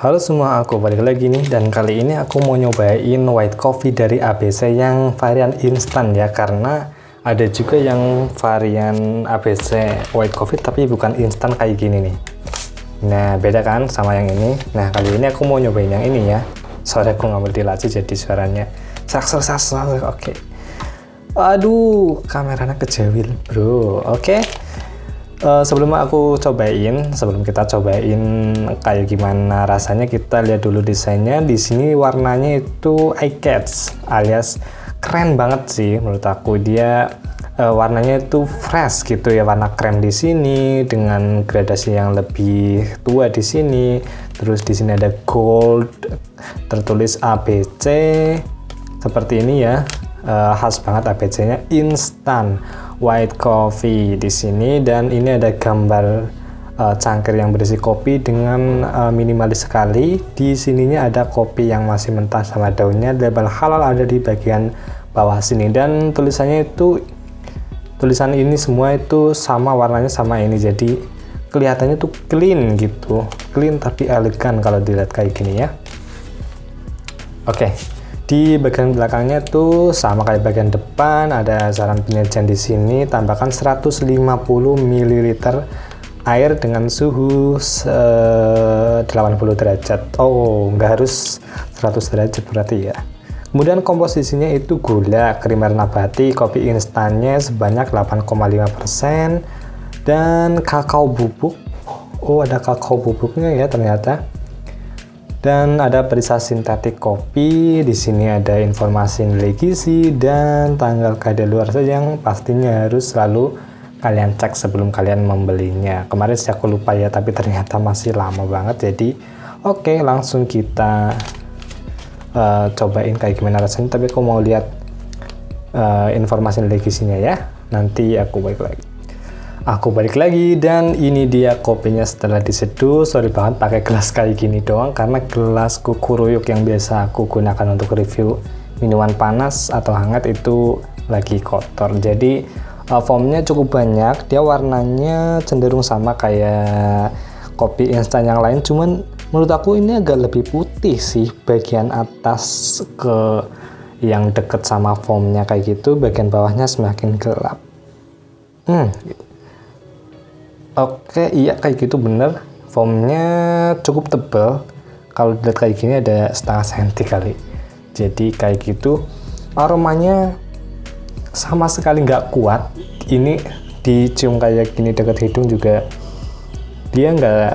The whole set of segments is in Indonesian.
Halo semua, aku balik lagi nih dan kali ini aku mau nyobain white coffee dari ABC yang varian instan ya karena ada juga yang varian ABC white coffee tapi bukan instan kayak gini nih. Nah beda kan sama yang ini. Nah kali ini aku mau nyobain yang ini ya. Sorry aku ngambil di laci jadi suaranya saksa saksa. Oke. Okay. Aduh kameranya kejawil bro. Oke. Okay. Uh, sebelum aku cobain, sebelum kita cobain kayak gimana rasanya, kita lihat dulu desainnya. Di sini warnanya itu eye catch, alias keren banget sih menurut aku. Dia uh, warnanya itu fresh gitu ya, warna krem di sini dengan gradasi yang lebih tua di sini. Terus di sini ada gold, tertulis ABC seperti ini ya. Uh, khas banget ABC-nya instan white coffee di sini dan ini ada gambar uh, cangkir yang berisi kopi dengan uh, minimalis sekali. Di sininya ada kopi yang masih mentah sama daunnya. Label halal ada di bagian bawah sini dan tulisannya itu tulisan ini semua itu sama warnanya sama ini. Jadi kelihatannya tuh clean gitu. Clean tapi elegan kalau dilihat kayak gini ya. Oke. Okay di bagian belakangnya tuh sama kayak bagian depan ada saran penyajian di sini tambahkan 150 ml air dengan suhu 80 derajat. Oh nggak harus 100 derajat berarti ya. Kemudian komposisinya itu gula krim nabati kopi instannya sebanyak 8,5% dan kakao bubuk. Oh ada kakao bubuknya ya ternyata dan ada perisa sintetik kopi di sini ada informasi nilai gizi dan tanggal kadaluarsa yang pastinya harus selalu kalian cek sebelum kalian membelinya. Kemarin sih aku lupa ya tapi ternyata masih lama banget jadi oke okay, langsung kita uh, cobain kayak gimana rasanya. Tapi aku mau lihat uh, informasi nilai gizinya ya. Nanti aku balik lagi aku balik lagi dan ini dia kopinya setelah diseduh. Sorry banget pakai gelas kayak gini doang karena gelas kukuruyuk yang biasa aku gunakan untuk review minuman panas atau hangat itu lagi kotor. Jadi uh, foamnya cukup banyak. Dia warnanya cenderung sama kayak kopi instan yang lain. Cuman menurut aku ini agak lebih putih sih bagian atas ke yang deket sama foamnya kayak gitu. Bagian bawahnya semakin gelap. Hmm gitu Oke, iya kayak gitu bener. Foamnya cukup tebal. Kalau dilihat kayak gini ada setengah senti kali. Jadi kayak gitu. Aromanya sama sekali nggak kuat. Ini dicium kayak gini dekat hidung juga dia nggak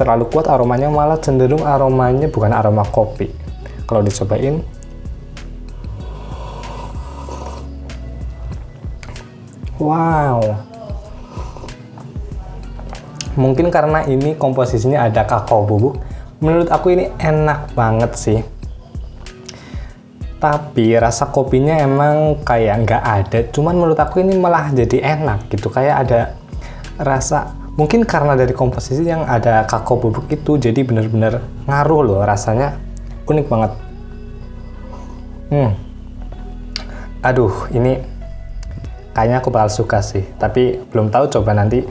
terlalu kuat aromanya malah cenderung aromanya bukan aroma kopi. Kalau dicobain Wow, mungkin karena ini komposisinya ada kakao bubuk menurut aku ini enak banget sih. Tapi rasa kopinya emang kayak nggak ada. Cuman menurut aku ini malah jadi enak gitu. Kayak ada rasa mungkin karena dari komposisi yang ada kakao bubuk itu jadi bener-bener ngaruh loh. Rasanya unik banget. Hmm. Aduh ini kayaknya aku bakal suka sih. Tapi belum tahu coba nanti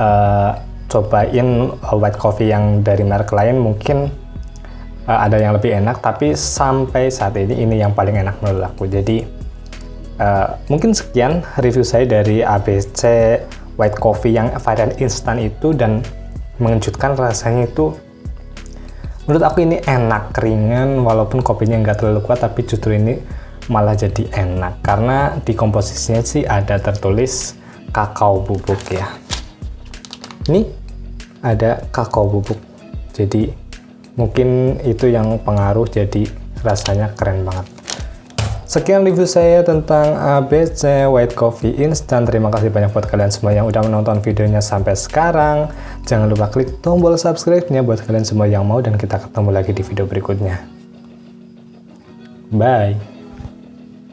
uh, cobain uh, white coffee yang dari merek lain mungkin uh, ada yang lebih enak tapi sampai saat ini ini yang paling enak menurut aku. Jadi uh, mungkin sekian review saya dari ABC white coffee yang varian instan itu dan mengejutkan rasanya itu. Menurut aku ini enak ringan walaupun kopinya nggak terlalu kuat tapi justru ini malah jadi enak. Karena di komposisinya sih ada tertulis kakao bubuk ya. Ini ada kakao bubuk jadi mungkin itu yang pengaruh jadi rasanya keren banget Sekian review saya tentang ABC White Coffee Instant. Terima kasih banyak buat kalian semua yang udah menonton videonya sampai sekarang. Jangan lupa klik tombol subscribe-nya buat kalian semua yang mau dan kita ketemu lagi di video berikutnya. Bye!